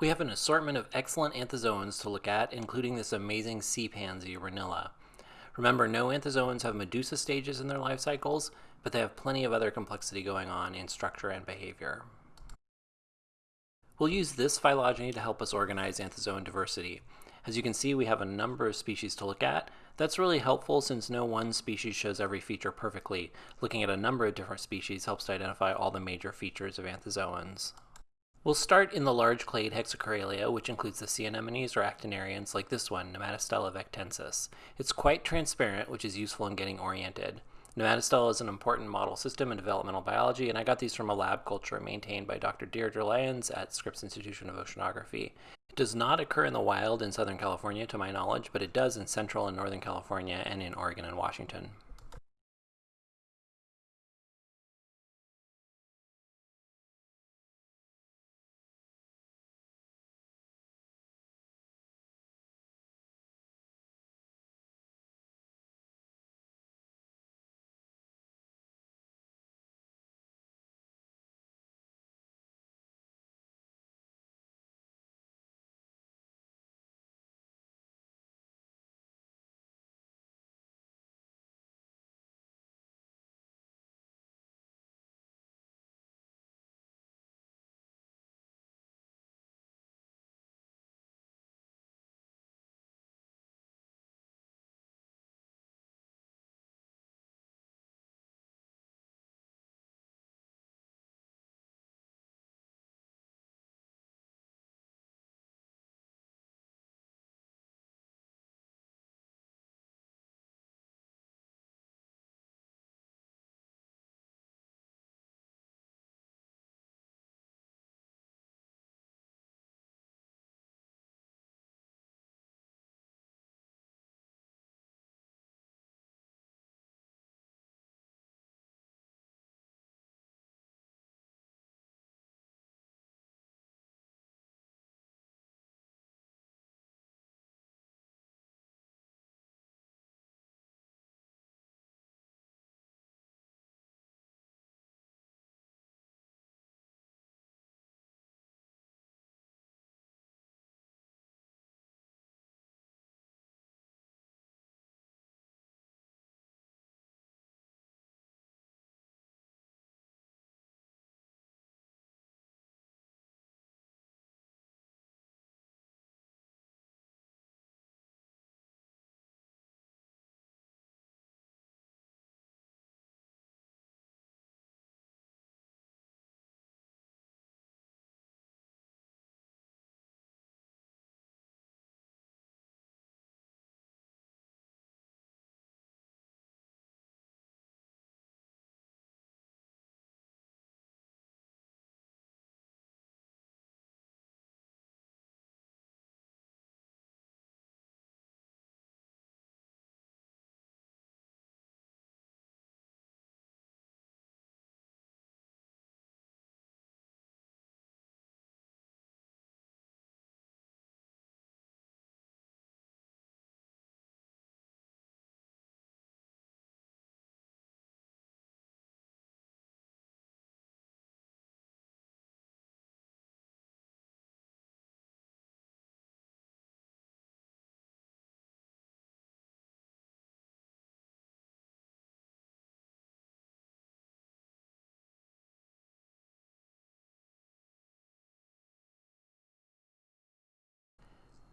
We have an assortment of excellent anthozoans to look at, including this amazing sea pansy, Renilla. Remember, no anthozoans have medusa stages in their life cycles, but they have plenty of other complexity going on in structure and behavior. We'll use this phylogeny to help us organize anthozoan diversity. As you can see, we have a number of species to look at. That's really helpful since no one species shows every feature perfectly. Looking at a number of different species helps to identify all the major features of anthozoans. We'll start in the large clade hexacorallia, which includes the sea anemones or actiniarians like this one, Nematostella vectensis. It's quite transparent, which is useful in getting oriented. Nematostella is an important model system in developmental biology, and I got these from a lab culture maintained by Dr. Deirdre Lyons at Scripps Institution of Oceanography. It does not occur in the wild in Southern California, to my knowledge, but it does in Central and Northern California and in Oregon and Washington.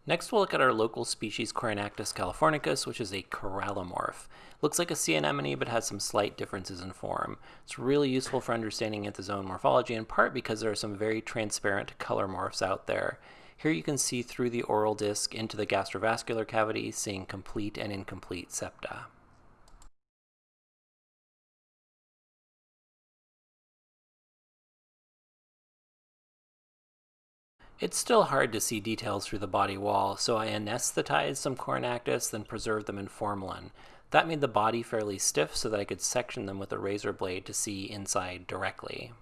Next we'll look at our local species Corynactis californicus, which is a corallomorph. Looks like a sea anemone but has some slight differences in form. It's really useful for understanding anthozoan morphology in part because there are some very transparent color morphs out there. Here you can see through the oral disc into the gastrovascular cavity, seeing complete and incomplete septa. It's still hard to see details through the body wall, so I anesthetized some Corynactis, then preserved them in formalin. That made the body fairly stiff so that I could section them with a razor blade to see inside directly.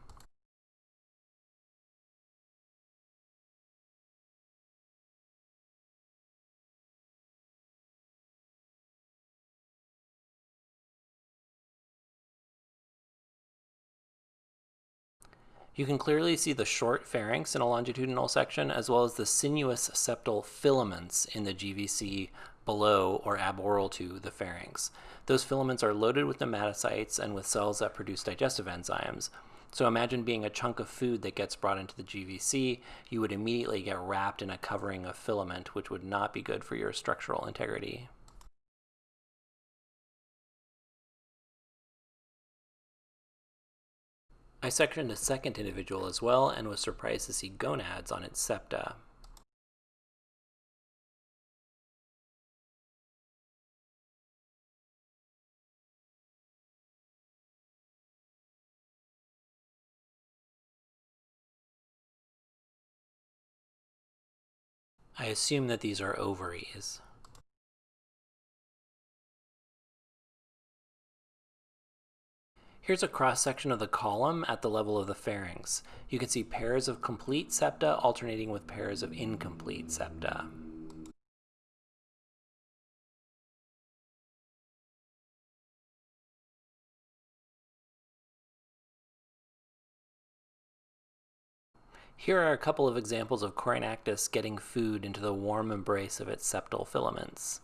You can clearly see the short pharynx in a longitudinal section as well as the sinuous septal filaments in the GVC below or aboral to the pharynx. Those filaments are loaded with nematocytes and with cells that produce digestive enzymes. So imagine being a chunk of food that gets brought into the GVC, you would immediately get wrapped in a covering of filament, which would not be good for your structural integrity. I sectioned a second individual as well and was surprised to see gonads on its septa. I assume that these are ovaries. Here's a cross-section of the column at the level of the pharynx. You can see pairs of complete septa alternating with pairs of incomplete septa. Here are a couple of examples of Corynactis getting food into the warm embrace of its septal filaments.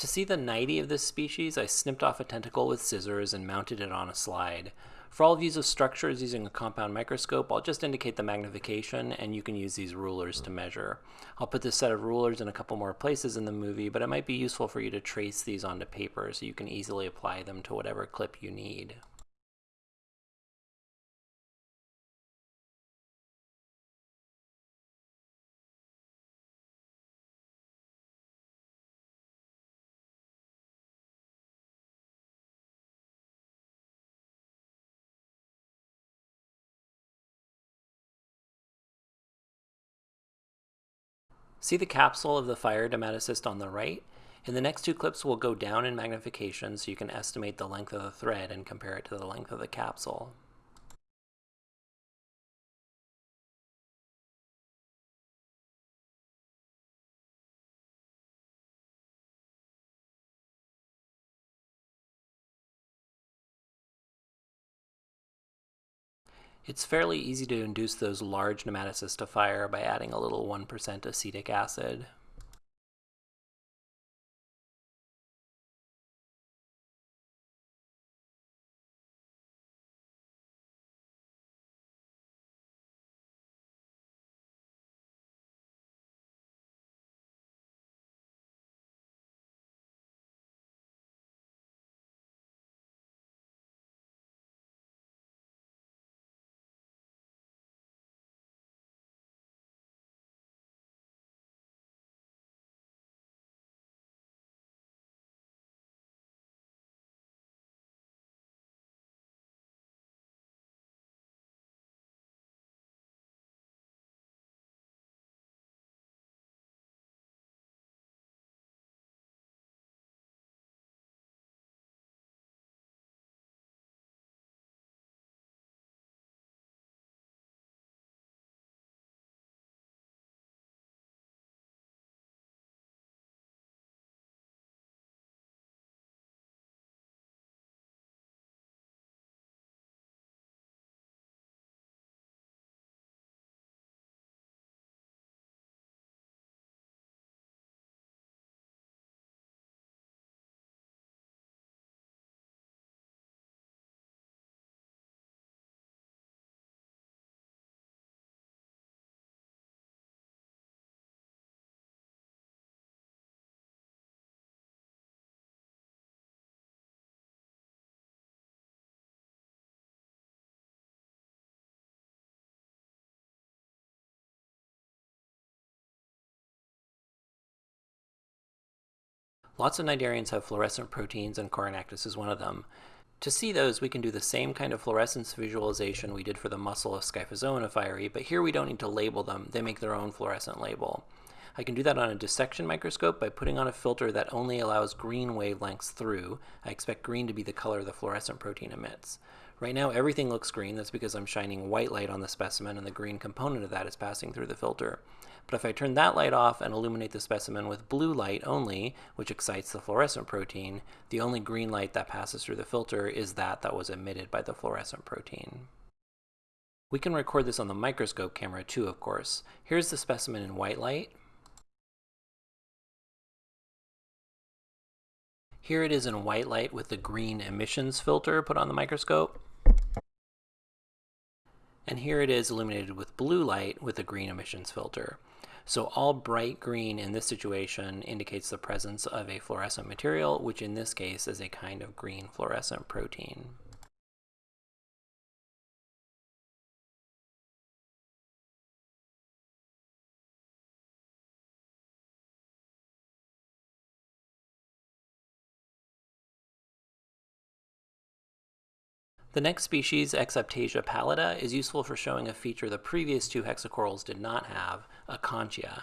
To see the cnidae of this species, I snipped off a tentacle with scissors and mounted it on a slide. For all views of structures using a compound microscope, I'll just indicate the magnification and you can use these rulers to measure. I'll put this set of rulers in a couple more places in the movie, but it might be useful for you to trace these onto paper so you can easily apply them to whatever clip you need. See the capsule of the fire nematocyst on the right? In the next two clips, we'll go down in magnification so you can estimate the length of the thread and compare it to the length of the capsule. It's fairly easy to induce those large nematocysts to fire by adding a little 1% acetic acid. Lots of cnidarians have fluorescent proteins and Corynactis is one of them. To see those, we can do the same kind of fluorescence visualization we did for the muscle of Scyphozoa nephiri, but here we don't need to label them. They make their own fluorescent label. I can do that on a dissection microscope by putting on a filter that only allows green wavelengths through. I expect green to be the color the fluorescent protein emits. Right now everything looks green, that's because I'm shining white light on the specimen and the green component of that is passing through the filter. But if I turn that light off and illuminate the specimen with blue light only, which excites the fluorescent protein, the only green light that passes through the filter is that that was emitted by the fluorescent protein. We can record this on the microscope camera too, of course. Here's the specimen in white light. Here it is in white light with the green emissions filter put on the microscope. And here it is illuminated with blue light with a green emissions filter. So all bright green in this situation indicates the presence of a fluorescent material, which in this case is a kind of green fluorescent protein. The next species, Exaiptasia pallida, is useful for showing a feature the previous two hexacorals did not have, a acontia.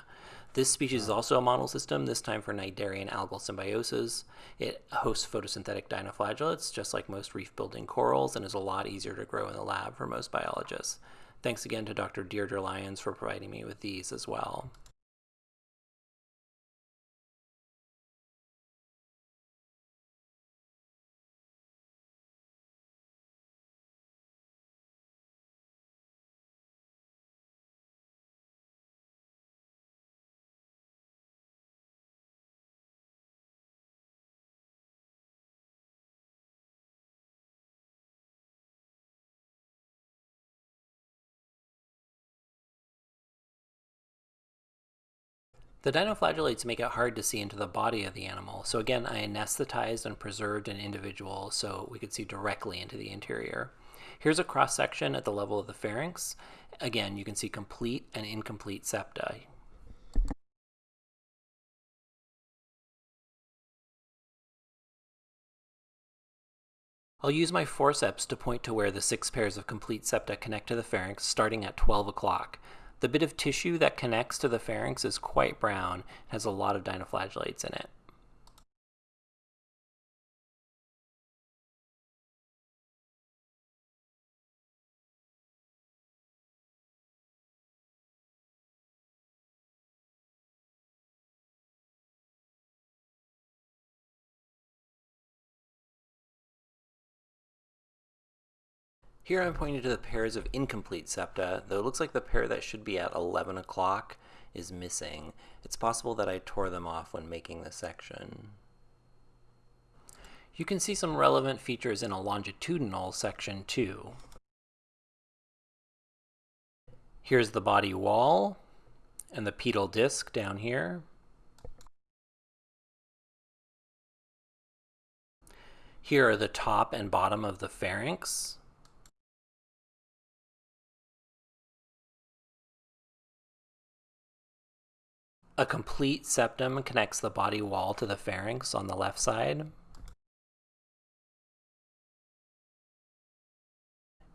This species is also a model system, this time for cnidarian algal symbiosis. It hosts photosynthetic dinoflagellates, just like most reef-building corals, and is a lot easier to grow in the lab for most biologists. Thanks again to Dr. Deirdre Lyons for providing me with these as well. The dinoflagellates make it hard to see into the body of the animal, so again I anesthetized and preserved an individual so we could see directly into the interior. Here's a cross section at the level of the pharynx. Again, you can see complete and incomplete septa. I'll use my forceps to point to where the six pairs of complete septa connect to the pharynx starting at 12 o'clock. The bit of tissue that connects to the pharynx is quite brown, has a lot of dinoflagellates in it. Here I'm pointing to the pairs of incomplete septa, though it looks like the pair that should be at 11 o'clock is missing. It's possible that I tore them off when making the section. You can see some relevant features in a longitudinal section too. Here's the body wall and the pedal disc down here. Here are the top and bottom of the pharynx. A complete septum connects the body wall to the pharynx on the left side.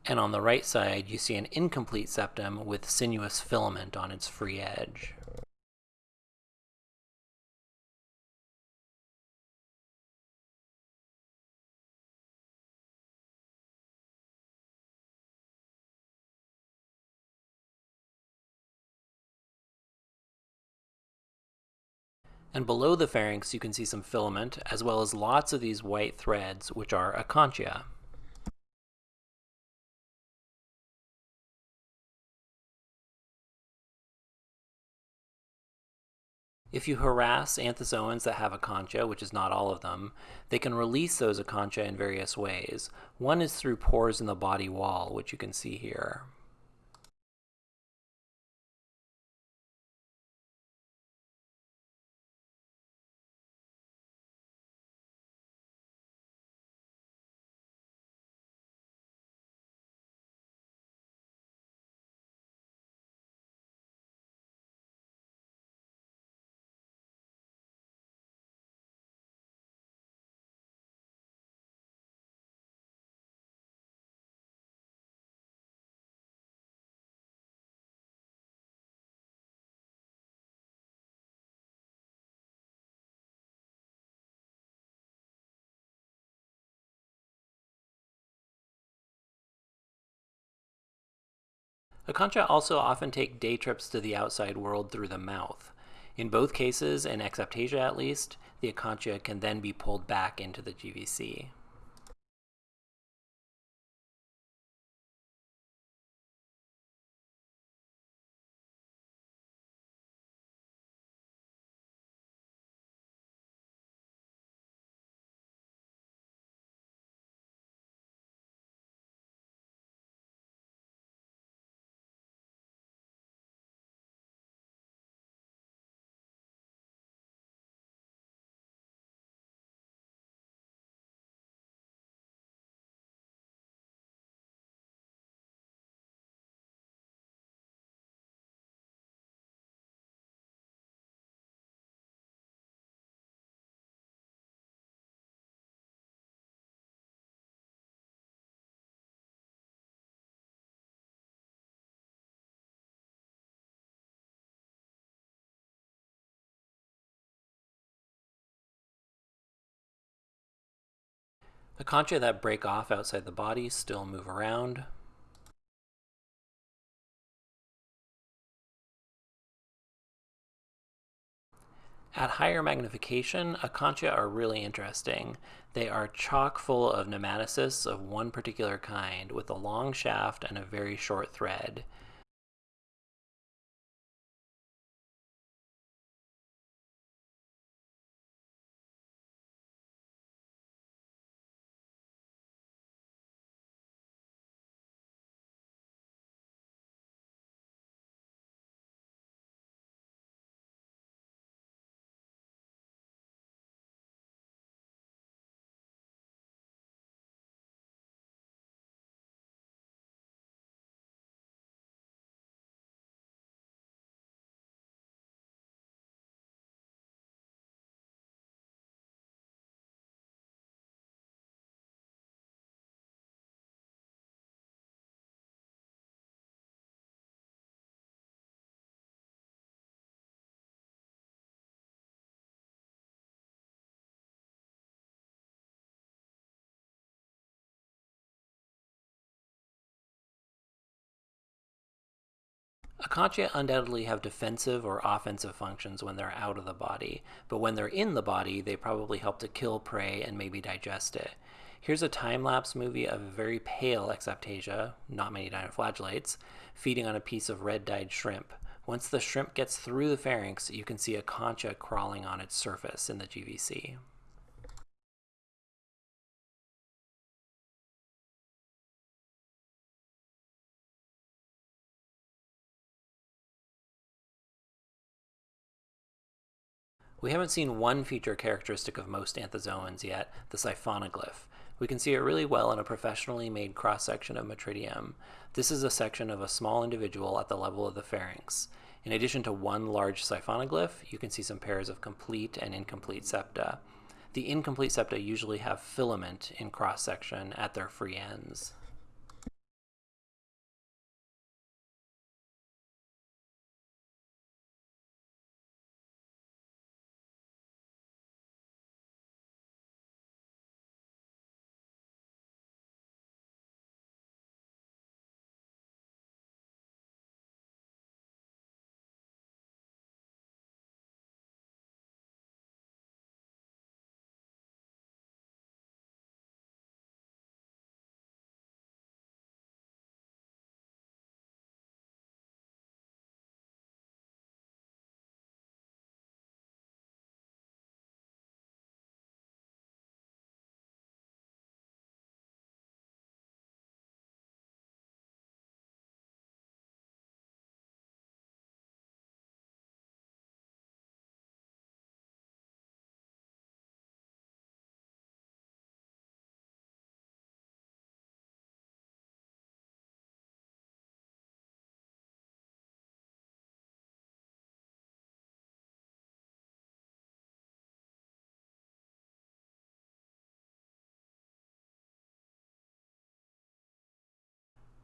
And on the right side, you see an incomplete septum with sinuous filament on its free edge. And below the pharynx you can see some filament, as well as lots of these white threads, which are acontia. If you harass anthozoans that have acontia, which is not all of them, they can release those acontia in various ways. One is through pores in the body wall, which you can see here. Acontia also often take day trips to the outside world through the mouth. In both cases, in Exaiptasia at least, the acontia can then be pulled back into the GVC. The acontia that break off outside the body still move around. At higher magnification, acontia are really interesting. They are chock full of nematocysts of one particular kind with a long shaft and a very short thread. Acontia undoubtedly have defensive or offensive functions when they're out of the body, but when they're in the body, they probably help to kill prey and maybe digest it. Here's a time-lapse movie of a very pale Exaiptasia, not many dinoflagellates, feeding on a piece of red-dyed shrimp. Once the shrimp gets through the pharynx, you can see acontia crawling on its surface in the GVC. We haven't seen one feature characteristic of most anthozoans yet, the siphonoglyph. We can see it really well in a professionally made cross-section of Metridium. This is a section of a small individual at the level of the pharynx. In addition to one large siphonoglyph, you can see some pairs of complete and incomplete septa. The incomplete septa usually have filament in cross-section at their free ends.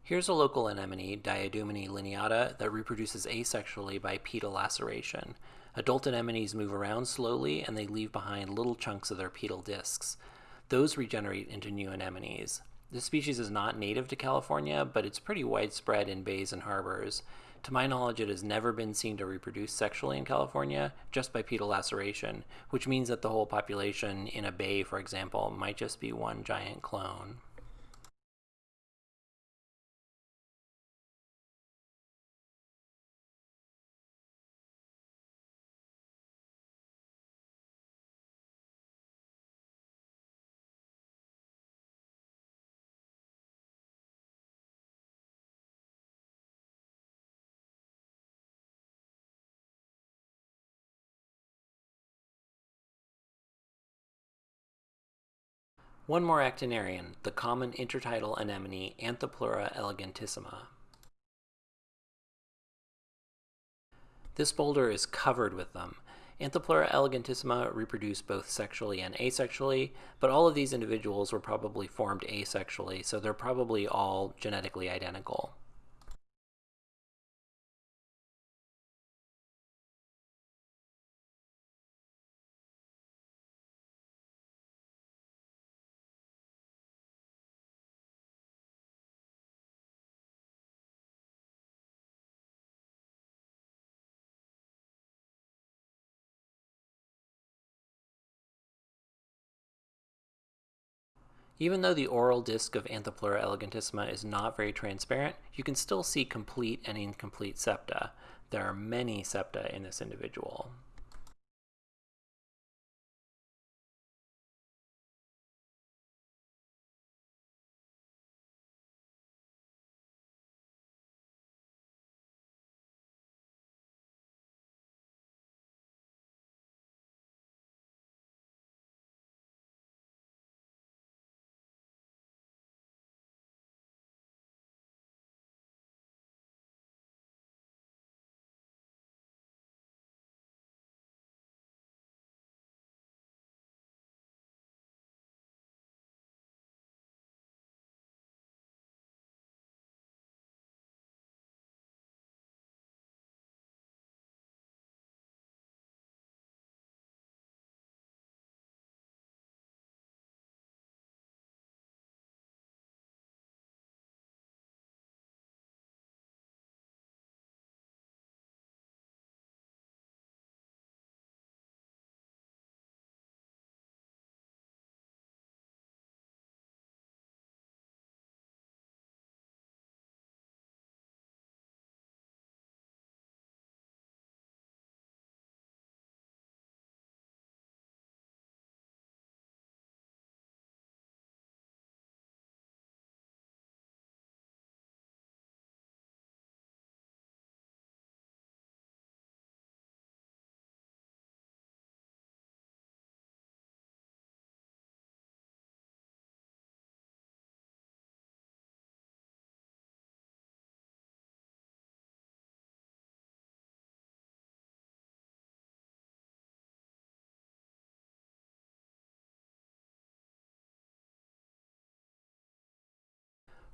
Here's a local anemone, Diadumene lineata, that reproduces asexually by pedal laceration. Adult anemones move around slowly and they leave behind little chunks of their pedal discs. Those regenerate into new anemones. This species is not native to California, but it's pretty widespread in bays and harbors. To my knowledge, it has never been seen to reproduce sexually in California just by pedal laceration, which means that the whole population in a bay, for example, might just be one giant clone. One more actiniarian, the common intertidal anemone Anthopleura elegantissima. This boulder is covered with them. Anthopleura elegantissima reproduce both sexually and asexually, but all of these individuals were probably formed asexually, so they're probably all genetically identical. Even though the oral disc of Anthopleura elegantissima is not very transparent, you can still see complete and incomplete septa. There are many septa in this individual.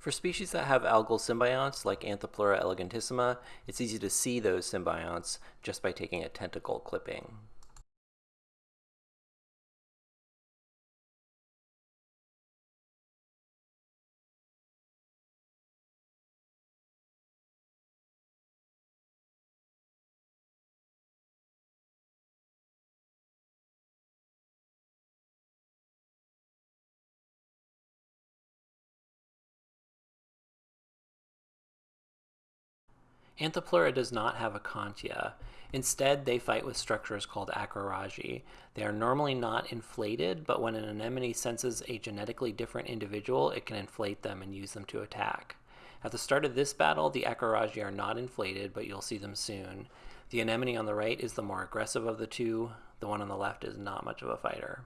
For species that have algal symbionts, like Anthopleura elegantissima, it's easy to see those symbionts just by taking a tentacle clipping. Anthopleura does not have a contia. Instead, they fight with structures called acrorhagi. They are normally not inflated, but when an anemone senses a genetically different individual, it can inflate them and use them to attack. At the start of this battle, the acrorhagi are not inflated, but you'll see them soon. The anemone on the right is the more aggressive of the two. The one on the left is not much of a fighter.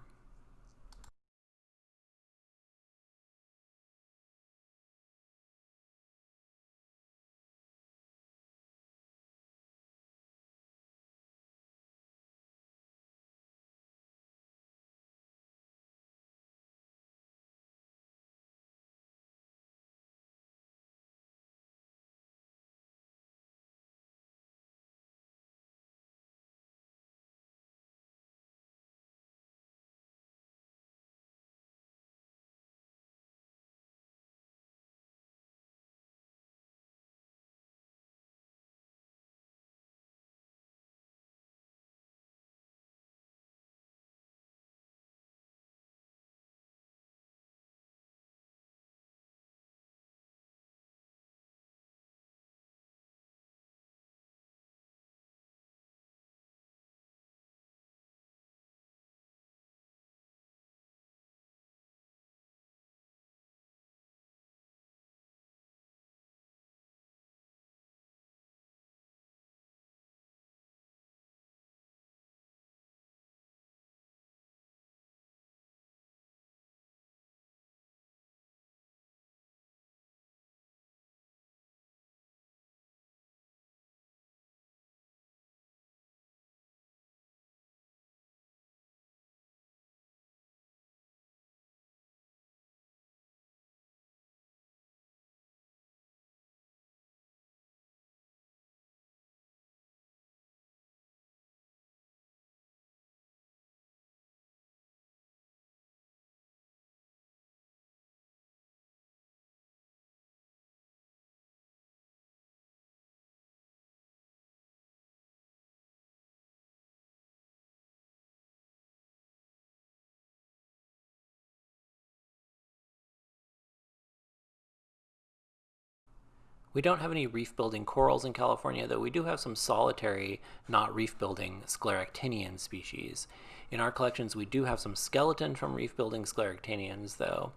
We don't have any reef building corals in California, though we do have some solitary, not reef building, scleractinian species. In our collections, we do have some skeleton from reef building scleractinians, though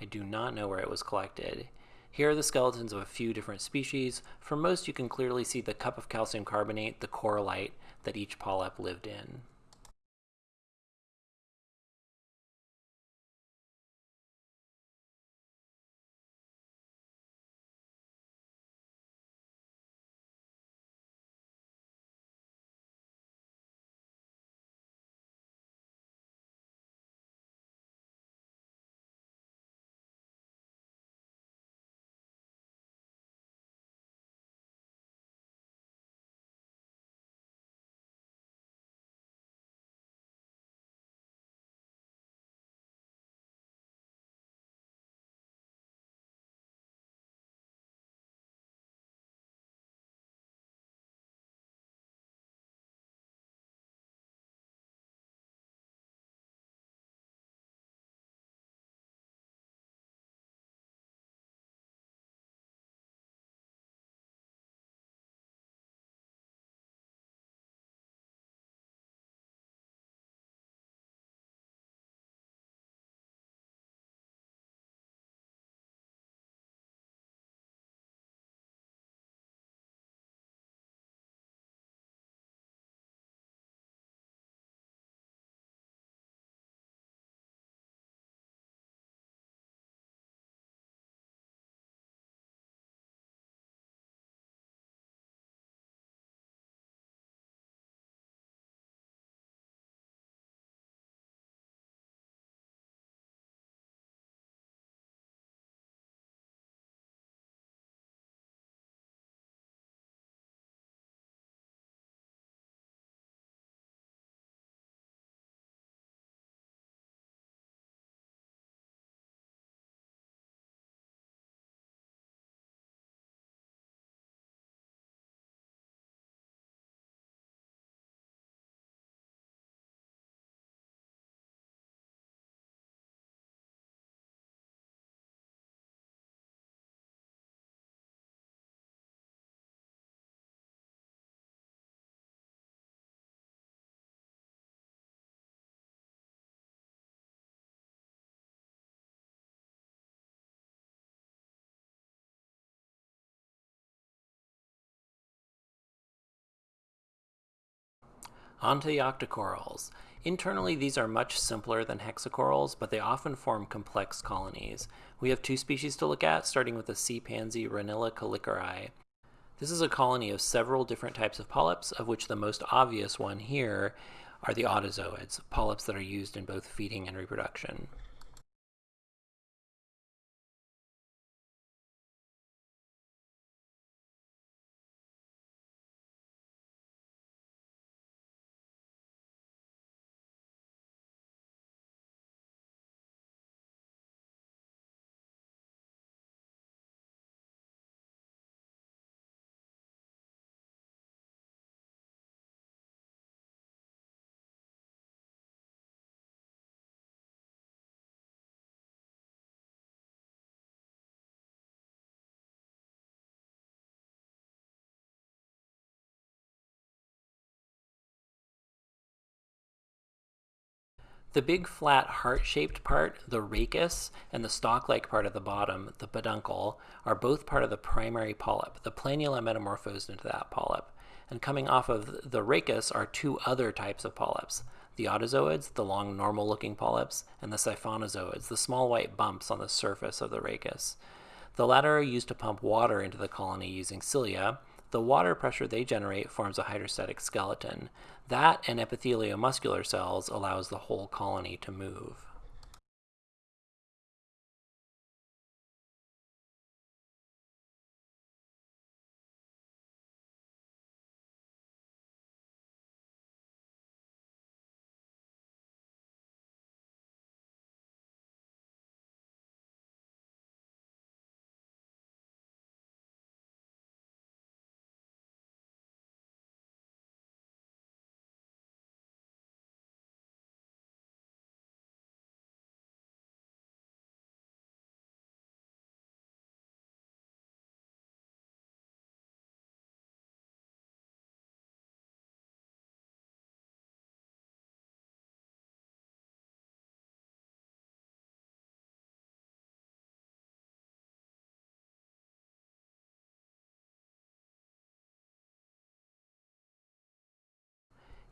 I do not know where it was collected. Here are the skeletons of a few different species. For most, you can clearly see the cup of calcium carbonate, the corallite that each polyp lived in. On to the octocorals. Internally, these are much simpler than hexacorals, but they often form complex colonies. We have two species to look at, starting with the sea pansy Renilla koellikeri. This is a colony of several different types of polyps, of which the most obvious one here are the autozoids, polyps that are used in both feeding and reproduction. The big flat heart-shaped part, the rachis, and the stalk-like part at the bottom, the peduncle, are both part of the primary polyp. The planula metamorphosed into that polyp. And coming off of the rachis are two other types of polyps. The autozoids, the long normal-looking polyps, and the siphonozoids, the small white bumps on the surface of the rachis. The latter are used to pump water into the colony using cilia, the water pressure they generate forms a hydrostatic skeleton. That and epithelial muscular cells allows the whole colony to move.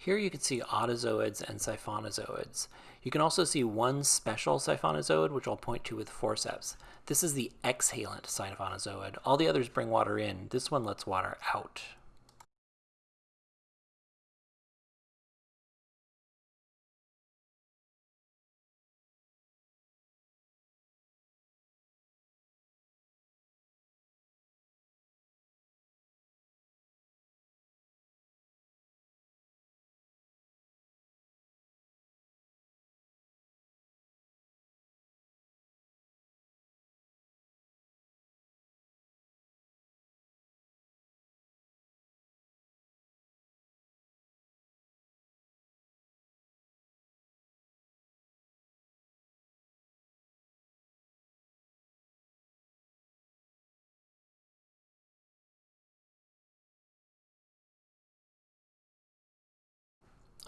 Here you can see autozoids and siphonozoids. You can also see one special siphonozoid, which I'll point to with forceps. This is the exhalant siphonozoid. All the others bring water in. This one lets water out.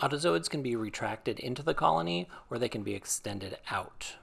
Autozoids can be retracted into the colony or they can be extended out.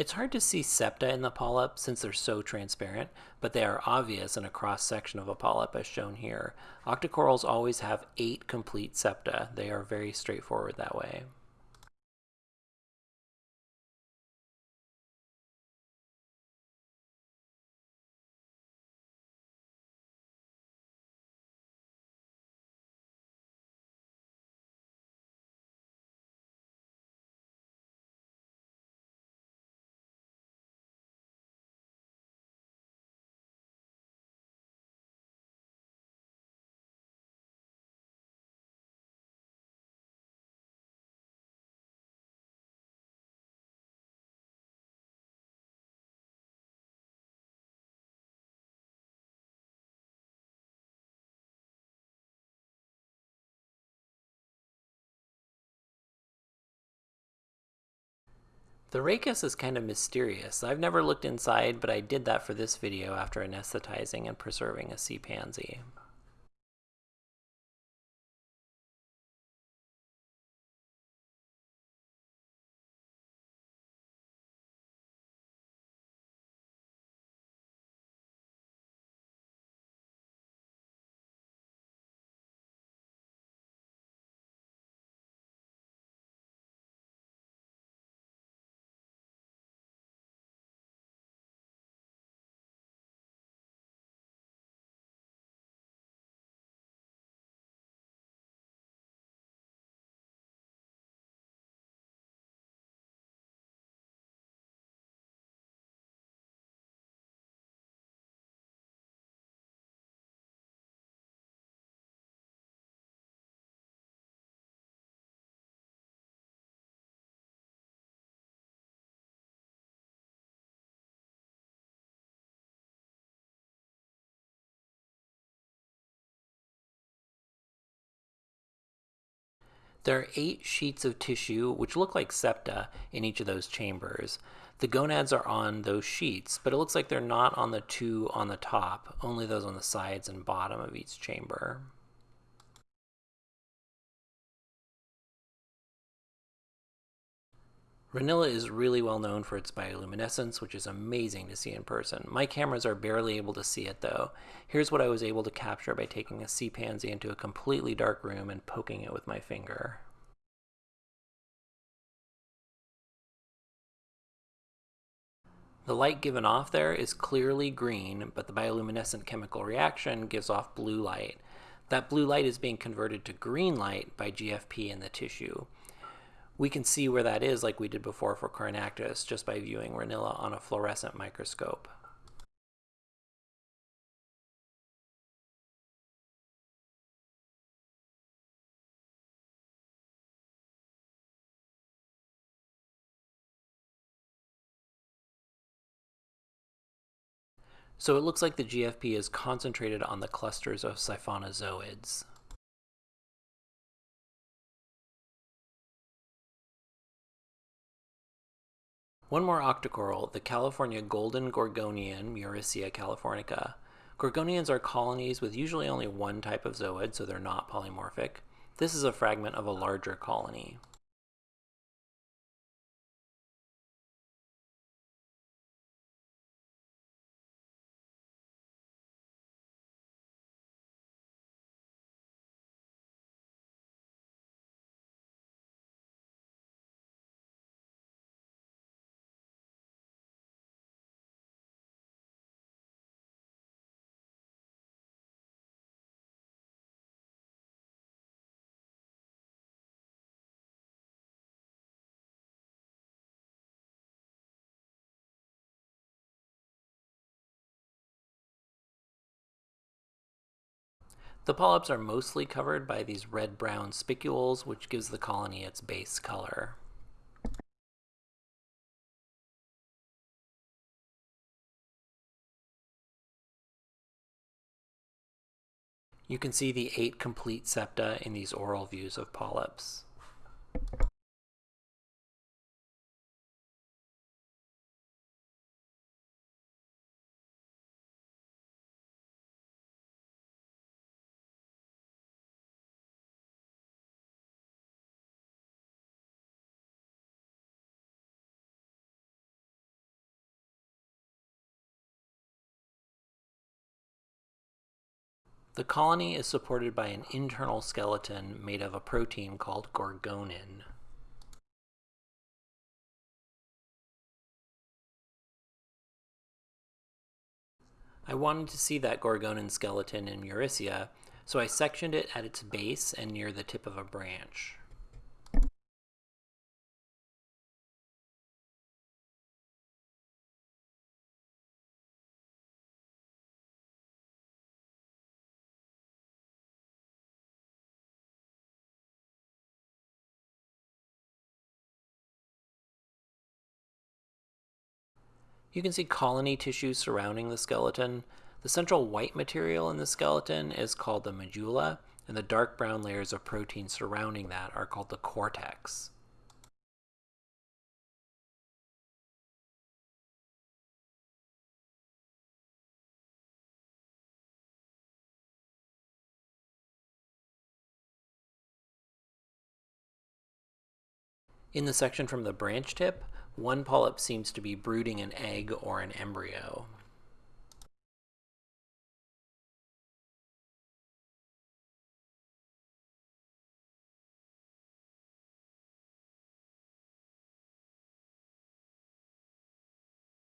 It's hard to see septa in the polyp since they're so transparent, but they are obvious in a cross section of a polyp as shown here. Octocorals always have eight complete septa. They are very straightforward that way. The rachis is kind of mysterious. I've never looked inside, but I did that for this video after anesthetizing and preserving a sea pansy. There are eight sheets of tissue, which look like septa, in each of those chambers. The gonads are on those sheets, but it looks like they're not on the two on the top, only those on the sides and bottom of each chamber. Renilla is really well known for its bioluminescence, which is amazing to see in person. My cameras are barely able to see it though. Here's what I was able to capture by taking a sea pansy into a completely dark room and poking it with my finger. The light given off there is clearly green, but the bioluminescent chemical reaction gives off blue light. That blue light is being converted to green light by GFP in the tissue we can see where that is like we did before for Corynactis just by viewing Renilla on a fluorescent microscope. So it looks like the GFP is concentrated on the clusters of siphonozoids. One more octocoral, the California golden gorgonian, Muricea californica. Gorgonians are colonies with usually only one type of zooid, so they're not polymorphic. This is a fragment of a larger colony. The polyps are mostly covered by these red-brown spicules, which gives the colony its base color. You can see the eight complete septa in these oral views of polyps. The colony is supported by an internal skeleton made of a protein called gorgonin. I wanted to see that gorgonin skeleton in Muricea, so I sectioned it at its base and near the tip of a branch. You can see colony tissue surrounding the skeleton. The central white material in the skeleton is called the medulla, and the dark brown layers of protein surrounding that are called the cortex. In the section from the branch tip, one polyp seems to be brooding an egg or an embryo.